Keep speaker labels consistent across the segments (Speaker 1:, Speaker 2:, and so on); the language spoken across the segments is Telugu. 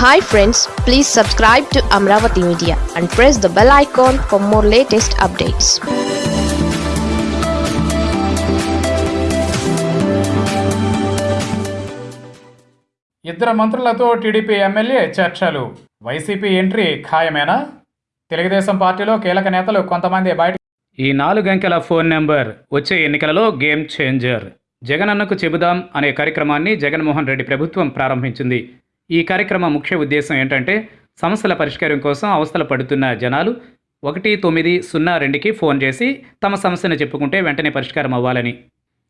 Speaker 1: Hi friends please subscribe to Amaravati media and press the bell icon for more latest updates
Speaker 2: ఇద్దరు మంత్రులతో టీడీపీ ఎమ్మెల్యే చర్చలు. వైసీపీ ఎంట్రీ ఖాయమేనా? తెలుగుదేశం పార్టీలో కీలక నేతలు కొంతమంది బయట ఈ నాలుగంకెల ఫోన్ నెంబర్ వచ్చే ఎన్నికలలో గేమ్ చేంజర్. జగనన్నకు చెబుదాం అనే కార్యక్రమాన్ని జగన్మోహన్ రెడ్డి ప్రభుత్వం ప్రారంభించింది. ఈ కార్యక్రమ ముఖ్య ఉద్దేశం ఏంటంటే సమస్యల పరిష్కారం కోసం అవస్థలు పడుతున్న జనాలు ఒకటి తొమ్మిది సున్నా రెండుకి ఫోన్ చేసి తమ సమస్యను చెప్పుకుంటే వెంటనే పరిష్కారం అవ్వాలని.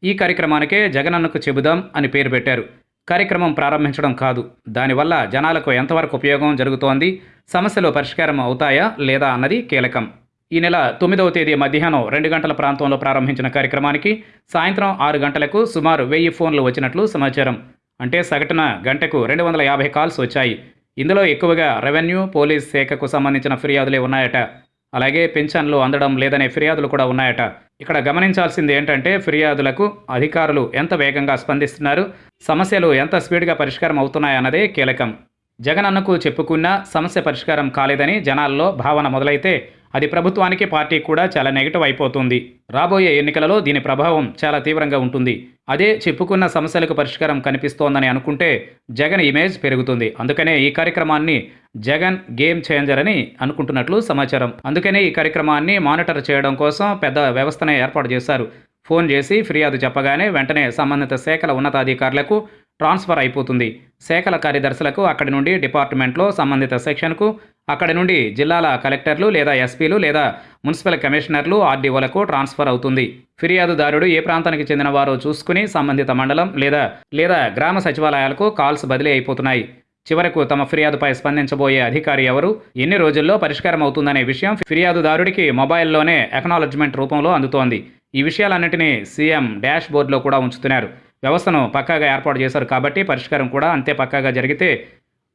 Speaker 2: ఈ కార్యక్రమానికే జగనన్నకు చెబుదాం అని పేరు పెట్టారు. కార్యక్రమం ప్రారంభించడం కాదు. దానివల్ల జనాలకు ఎంతవరకు ఉపయోగం జరుగుతోంది సమస్యలు పరిష్కారం అవుతాయా లేదా అన్నది కీలకం. ఈ నెల తొమ్మిదవ తేదీ మధ్యాహ్నం రెండు గంటల ప్రాంతంలో ప్రారంభించిన కార్యక్రమానికి సాయంత్రం ఆరు గంటలకు సుమారు వెయ్యి ఫోన్లు వచ్చినట్లు సమాచారం. అంటే సగటున గంటకు రెండు వందల యాభై కాల్స్ వచ్చాయి. ఇందులో ఎక్కువగా రెవెన్యూ పోలీస్ శాఖకు సంబంధించిన ఫిర్యాదులే ఉన్నాయట. అలాగే పెన్షన్లు అందడం లేదనే ఫిర్యాదులు కూడా ఉన్నాయట. ఇక్కడ గమనించాల్సింది ఏంటంటే ఫిర్యాదులకు అధికారులు ఎంత వేగంగా స్పందిస్తున్నారు సమస్యలు ఎంత స్పీడ్గా పరిష్కారం అవుతున్నాయన్నదే కీలకం. జగనన్నకు చెప్పుకున్నా సమస్య పరిష్కారం కాలేదని జనాల్లో భావన మొదలైతే అది ప్రభుత్వానికి పార్టీ కూడా చాలా నెగిటివ్ అయిపోతుంది. రాబోయే ఎన్నికలలో దీని ప్రభావం చాలా తీవ్రంగా ఉంటుంది. అదే చెప్పుకున్న సమస్యలకు పరిష్కారం కనిపిస్తోందని అనుకుంటే జగన్ ఇమేజ్ పెరుగుతుంది. అందుకనే ఈ కార్యక్రమాన్ని జగన్ గేమ్ చేంజర్ అని అనుకుంటున్నట్లు సమాచారం. అందుకనే ఈ కార్యక్రమాన్ని మానిటర్ చేయడం కోసం పెద్ద వ్యవస్థనే ఏర్పాటు చేశారు. ఫోన్ చేసి ఫిర్యాదు చెప్పగానే వెంటనే సంబంధిత శాఖల ఉన్నతాధికారులకు ట్రాన్స్ఫర్ అయిపోతుంది. శాఖల కార్యదర్శులకు అక్కడి నుండి డిపార్ట్మెంట్లో సంబంధిత సెక్షన్కు అక్కడి నుండి జిల్లాల కలెక్టర్లు లేదా ఎస్పీలు లేదా మున్సిపల్ కమిషనర్లు ఆర్డీఓలకు ట్రాన్స్ఫర్ అవుతుంది. ఫిర్యాదుదారుడు ఏ ప్రాంతానికి చెందిన వారో చూసుకుని సంబంధిత మండలం లేదా లేదా గ్రామ సచివాలయాలకు కాల్స్ బదిలీ అయిపోతున్నాయి. చివరకు తమ ఫిర్యాదుపై స్పందించబోయే అధికారి ఎవరు? ఎన్ని రోజుల్లో పరిష్కారం అవుతుందనే విషయం ఫిర్యాదుదారుడికి మొబైల్లోనే ఎకనాలజ్మెంట్ రూపంలో అందుతోంది. ఈ విషయాలన్నింటినీ సీఎం డాష్ బోర్డులో కూడా ఉంచుతున్నారు. వ్యవస్థను పక్కాగా ఏర్పాటు చేశారు కాబట్టి పరిష్కారం కూడా అంతే పక్కాగా జరిగితే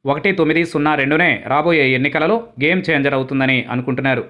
Speaker 2: ఒకటి తొమ్మిది సున్నా రెండునే రాబోయే ఎన్నికలలో గేమ్ చేంజర్ అవుతుందని అనుకుంటున్నారు.